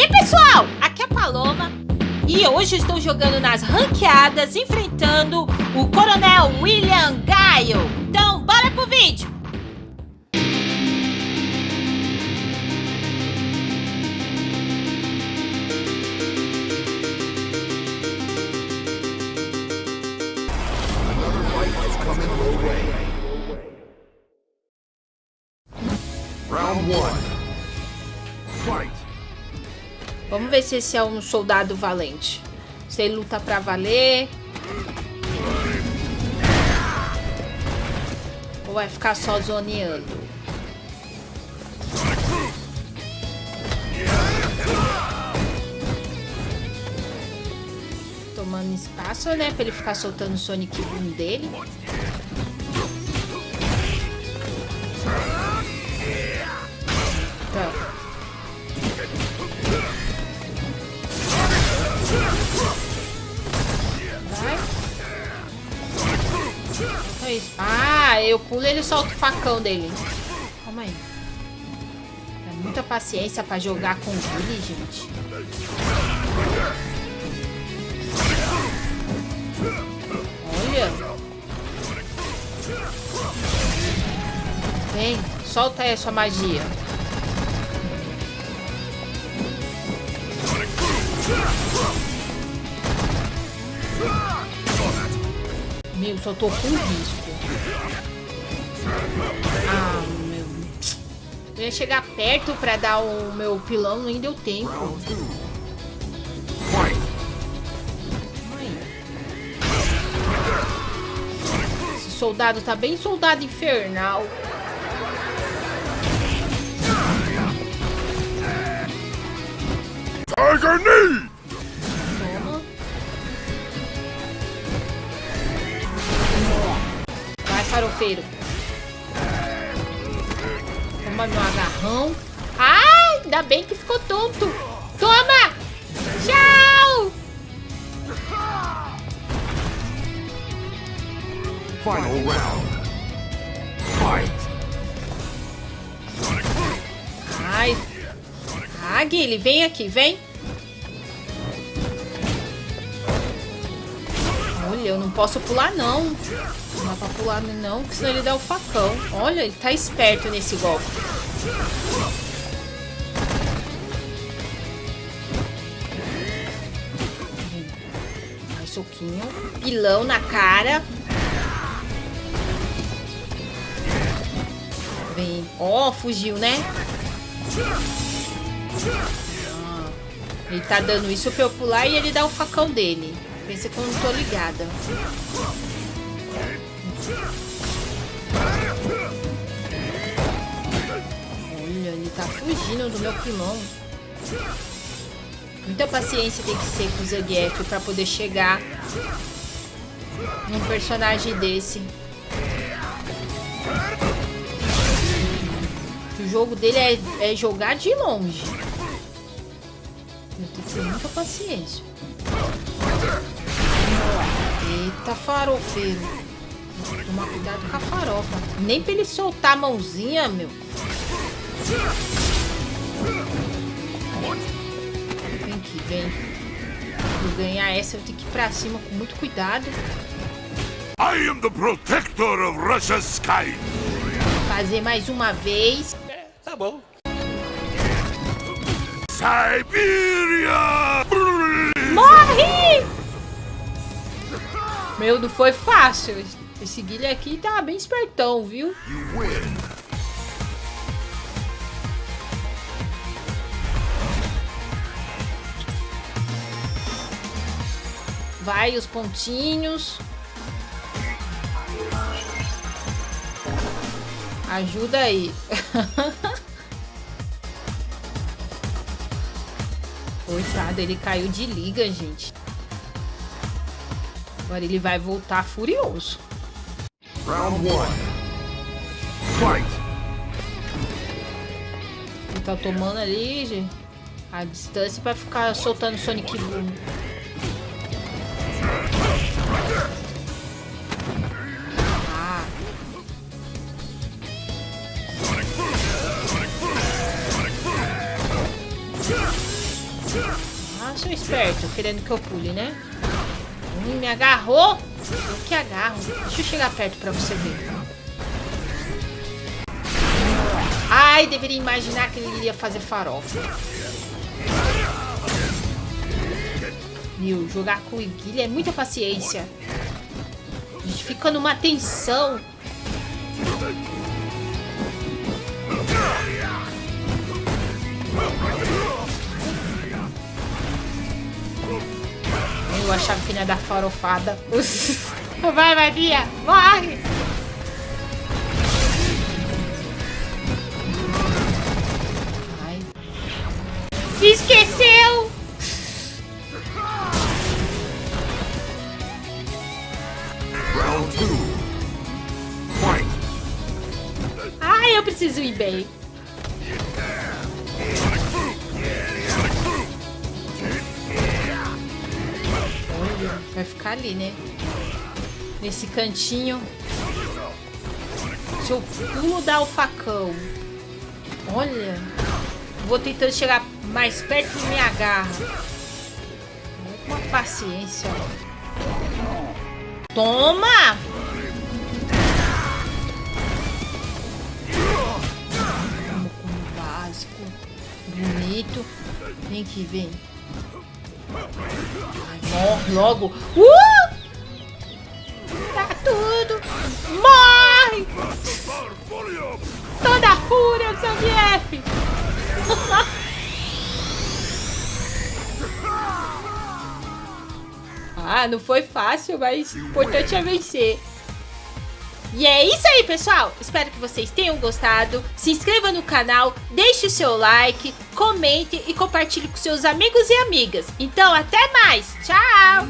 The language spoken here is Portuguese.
aí pessoal, aqui é a Paloma e hoje estou jogando nas ranqueadas enfrentando o Coronel William Gaio. Então bora pro vídeo! Round one. Fight. Vamos ver se esse é um soldado valente. Se ele luta pra valer. Ou vai ficar só zoneando? Tomando espaço, né? Pra ele ficar soltando o Sonic Boom dele. É isso. Ah, eu pulo e ele solta o facão dele. Calma aí. É muita paciência pra jogar com ele, gente. Olha. Vem, solta aí a sua magia. Meu, só tô com risco. Ah, meu. Eu ia chegar perto pra dar o meu pilão, nem deu tempo. Esse soldado tá bem soldado infernal. Tiger knee. Farofeiro. Toma meu agarrão. Ai, ainda bem que ficou tonto. Toma! Tchau! Final round. Fight. Ai. Ah, Guilherme, vem aqui, vem. Olha, eu não posso pular, não. Não dá pra pular, não, porque senão ele dá o facão. Olha, ele tá esperto nesse golpe. Mais soquinho. Pilão na cara. Vem. Ó, fugiu, né? Ah, ele tá dando isso pra eu pular e ele dá o facão dele. Pensa que eu não tô ligada. Olha, ele tá fugindo do meu pilão. Muita paciência tem que ser com o Zangief pra poder chegar num personagem desse. O jogo dele é, é jogar de longe. Eu tenho que ter muita paciência. Eita, farofeiro. Tem que Tomar cuidado com a farofa. Nem pra ele soltar a mãozinha, meu. Vem aqui, vem. Pra eu ganhar essa, eu tenho que ir pra cima com muito cuidado. I am the protector of Russia's sky. Fazer mais uma vez. Tá bom. Siberia. Meu, não foi fácil. Esse Guilherme aqui tá bem espertão, viu? Vai os pontinhos. Ajuda aí. Coitado, ele caiu de liga, gente. Agora ele vai voltar furioso. Round one. Fight. Ele tá tomando ali gente, a distância pra ficar soltando Sonic Boom. Ah, Ah, sou esperto, querendo que eu pule, né? Hum, me agarrou. Eu que agarro. Deixa eu chegar perto pra você ver. Ai, deveria imaginar que ele iria fazer farofa. Meu, jogar com Iguilha é muita paciência. A gente fica numa tensão. Eu achava que não ia dar farofada. Vai, Maria, morre! Ai. Se esqueceu! Round two. Fight. Ai, eu preciso ir bem. Vai ficar ali, né? Nesse cantinho. Se eu pulo dar o facão. Olha. Vou tentando chegar mais perto e me agarra. Com uma paciência. Toma! Vamos com o básico. Bonito. Vem que vem. Morre logo. Uh! Tá tudo. Morre! Toda a fúria do Zangief. ah, não foi fácil, mas o importante é vencer. E é isso aí, pessoal. Espero que vocês tenham gostado. Se inscreva no canal, deixe o seu like, comente e compartilhe com seus amigos e amigas. Então, até mais. Tchau!